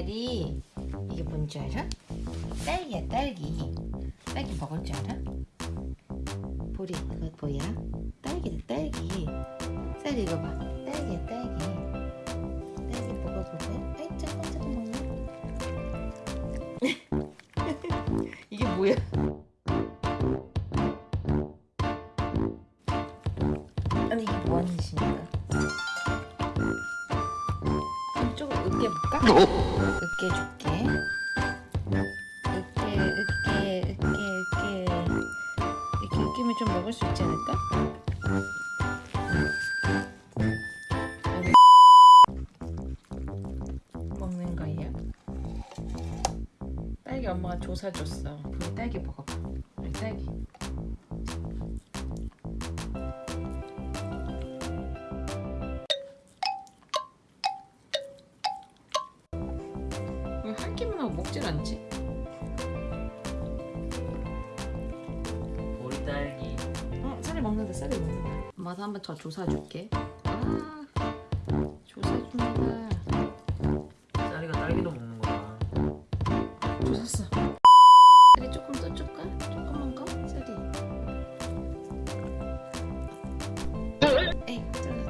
쌀이 이게 뭔지 알아? 딸기야 딸기 딸기 먹을 줄 알아? 보리 그거 뭐야? 딸기다 딸기 쌀이 이거 봐 딸기야 딸기 딸기 먹어볼래? 아이 잠깐 먹네 이게 뭐야? 으깨볼까? 으깨줄게 으깨 으깨 으깨 으깨 이렇게 으깨면 좀 먹을 수 있지 않을까? 먹는 거예요? 딸기 엄마가 조사 줬어 우리 딸기 먹어봐 우리 딸기 하고 먹질 않지? 보리 딸기 어, 쌀이 먹는다, 쌀이 먹는다. 엄마도 한번 더 조사줄게. 아, 조사줍니다. 쌀이가 딸기도 먹는 거야 조샀어. 쌀이 조금 더 줄까? 조금만 거? 쌀이. 에이, 잘랐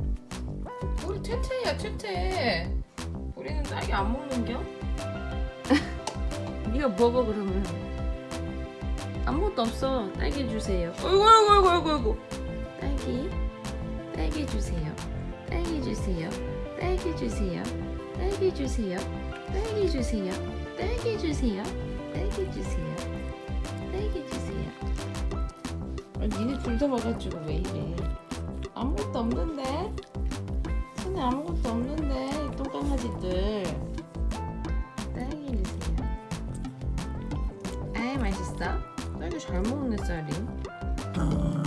퇴퇴야 퇴퇴. 우리는 딸기 안 먹는겨? 네가 먹어 그러면. 아무것도 없어. 딸기 주세요. 어이구 어이구 어이구 어이구. 딸기. 딸기 주세요. 딸기 주세요. 딸기 주세요. 딸기 주세요. 딸기 주세요. 딸기 주세요. 딸기 주세요. 딸기 주세요. 아, 니네 둘 다 먹어가지고 왜 이래? 아무것도 없는데? 손에 아무것도 없는데 이 똥강아지들. 딸기 주세요. 아이 맛있어? 딸기 잘 먹네 쌀이.